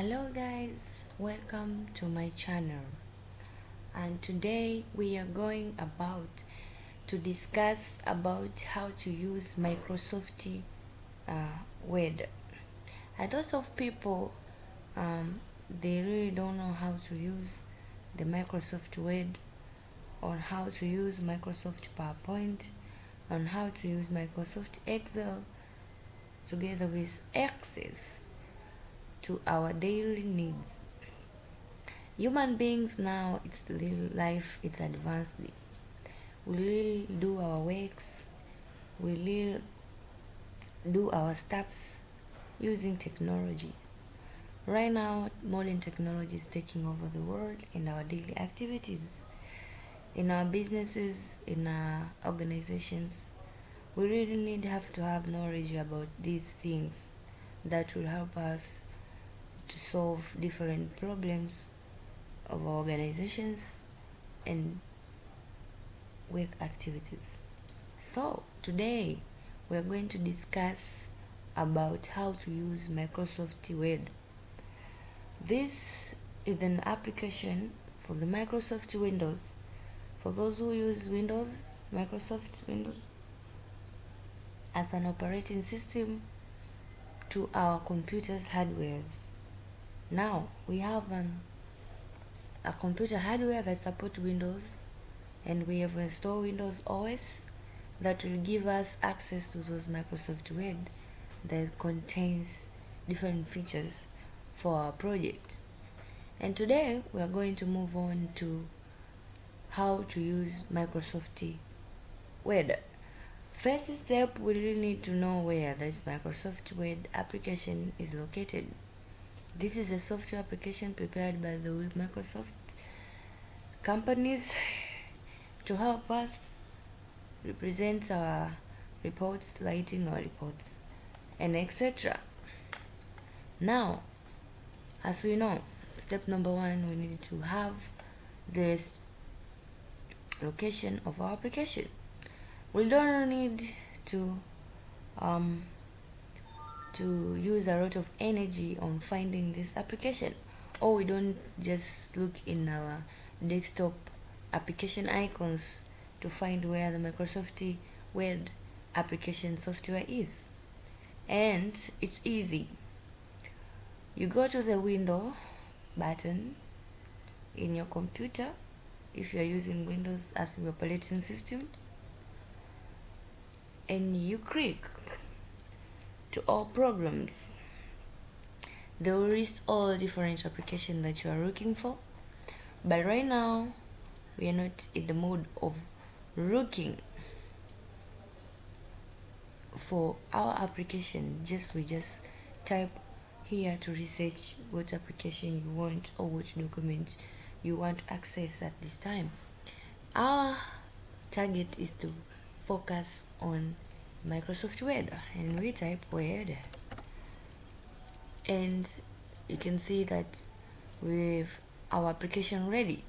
hello guys welcome to my channel. And today we are going about to discuss about how to use Microsoft uh, Word. A lot of people um, they really don't know how to use the Microsoft Word on how to use Microsoft PowerPoint on how to use Microsoft Excel together with access to our daily needs. Human beings now, it's life, it's advanced. We really do our works, we really do our stuffs using technology. Right now, modern technology is taking over the world in our daily activities, in our businesses, in our organizations. We really need have to have knowledge about these things that will help us to solve different problems of organizations and work activities. So today we are going to discuss about how to use Microsoft Word. This is an application for the Microsoft Windows. For those who use Windows, Microsoft Windows as an operating system to our computers hardware. Now we have an, a computer hardware that supports Windows and we have installed Windows OS that will give us access to those Microsoft Word that contains different features for our project. And today we are going to move on to how to use Microsoft Word. First step, we really need to know where this Microsoft Word application is located. This is a software application prepared by the Microsoft companies to help us represent our reports, writing our reports, and etc. Now, as we know, step number one, we need to have this location of our application we don't need to um, to use a lot of energy on finding this application. Or we don't just look in our desktop application icons to find where the Microsoft Word application software is. And it's easy. You go to the window button in your computer if you are using Windows as your operating system and you click to all programs there is all different applications that you are looking for but right now we are not in the mode of looking for our application. Just we just type here to research what application you want or which document you want access at this time. Our target is to focus on Microsoft Word. And we type Word. And you can see that we've our application ready.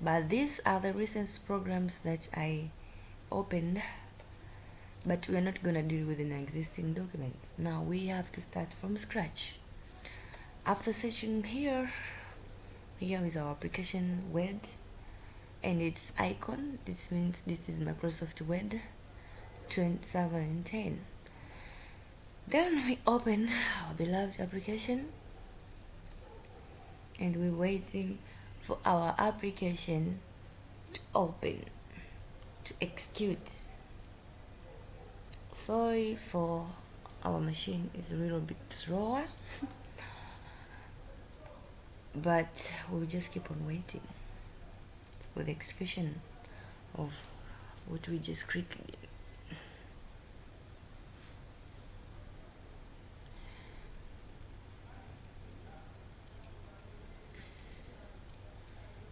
But these are the recent programs that I opened. But we're not gonna deal with an existing documents. Now we have to start from scratch. After searching here here is our application Word. And its icon. This means this is Microsoft Word 2010 then we open our beloved application and we're waiting for our application to open to execute. Sorry for our machine is a little bit slower but we'll just keep on waiting for the execution of what we just clicked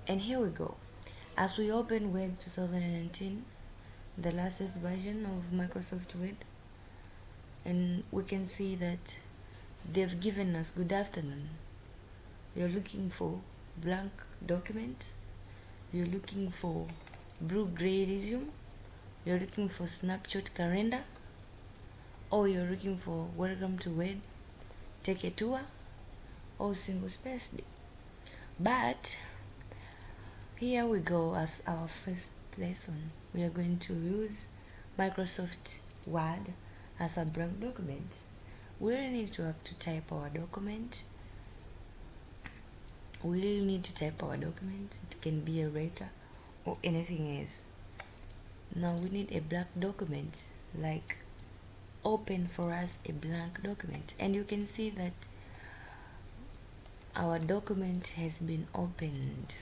and here we go. As we open Word 2019 the latest version of Microsoft Word and we can see that they've given us good afternoon. You're looking for blank document. You're looking for blue gray resume. You're looking for snapshot calendar. Or you're looking for welcome to Word. Take a tour. Or single spaced but here we go as our first lesson we are going to use Microsoft Word as a blank document. We really need to have to type our document. We really need to type our document. It can be a letter or anything else. Now we need a blank document like open for us a blank document. And you can see that our document has been opened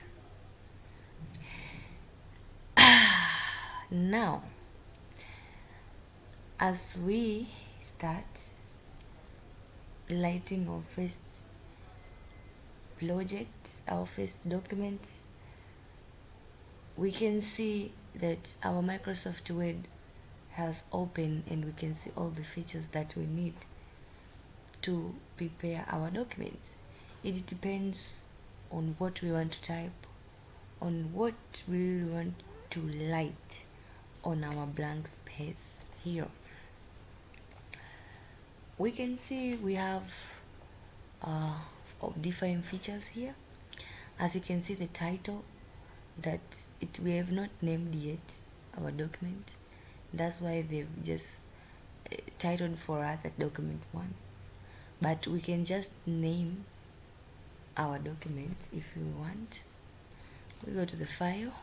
now as we start lighting our first project our first document we can see that our Microsoft Word has opened and we can see all the features that we need to prepare our documents. It depends on what we want to type on what we want to light on our blank space here. We can see we have uh, different features here. As you can see the title that it we have not named yet our document. That's why they've just uh, titled for us at document one. But we can just name our document if you want. We go to the file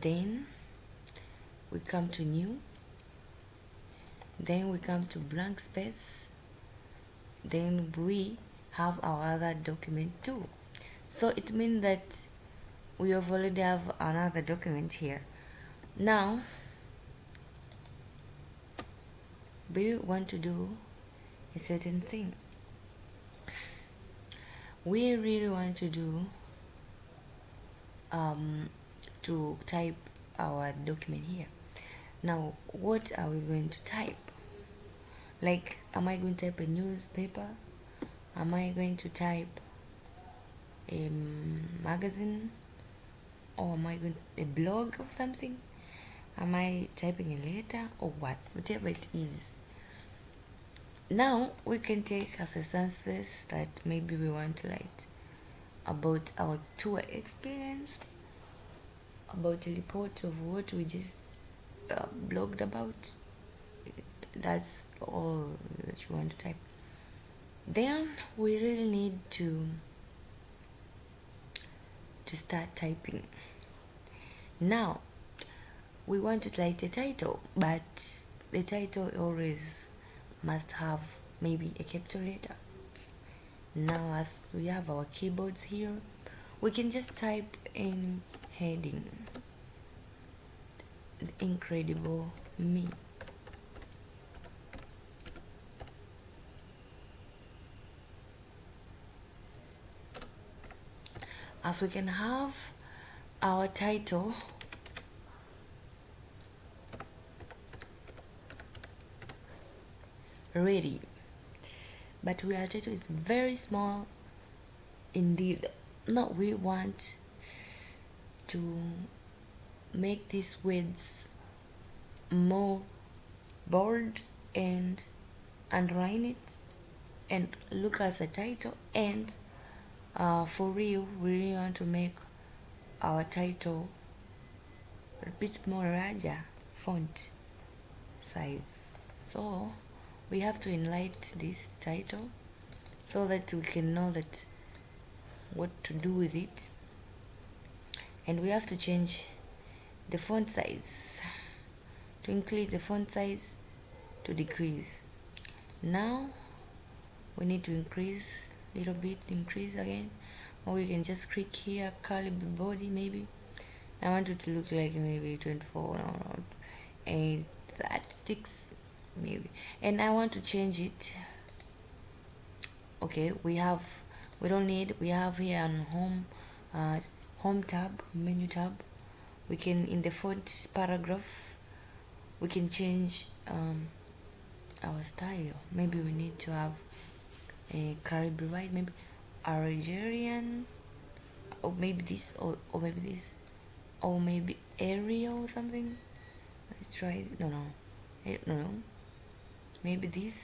then we come to new. Then we come to blank space. Then we have our other document too. So it means that we have already have another document here. Now we want to do a certain thing? We really want to do um, to type our document here. Now what are we going to type? Like am I going to type a newspaper? Am I going to type a magazine? Or am I going to, a blog of something? Am I typing a letter or what? Whatever it is. Now we can take as a surface that maybe we want to write about our tour experience about a report of what we just uh, blogged about. That's all that you want to type. Then we really need to to start typing. Now we want to write a title but the title always must have maybe a capital letter. Now as we have our keyboards here we can just type in heading. The incredible me. As we can have our title ready. But we our title is very small indeed. Now we want to make these words more bold and underline it and look as a title and uh, for real we really want to make our title a bit more larger font size. So we have to enlighten this title so that we can know that what to do with it and we have to change the font size. To increase the font size to decrease. Now we need to increase a little bit increase again. Or we can just click here Calibri Body maybe. I want it to look like maybe 24 no, 8 36 maybe. And I want to change it. Okay we have we don't need we have here on home uh, home tab menu tab. We can in the font paragraph we can change um, our style. Maybe we need to have a Caribbean right maybe Algerian or maybe this or, or maybe this or maybe Arial or something. Let's try no no. No no. Maybe this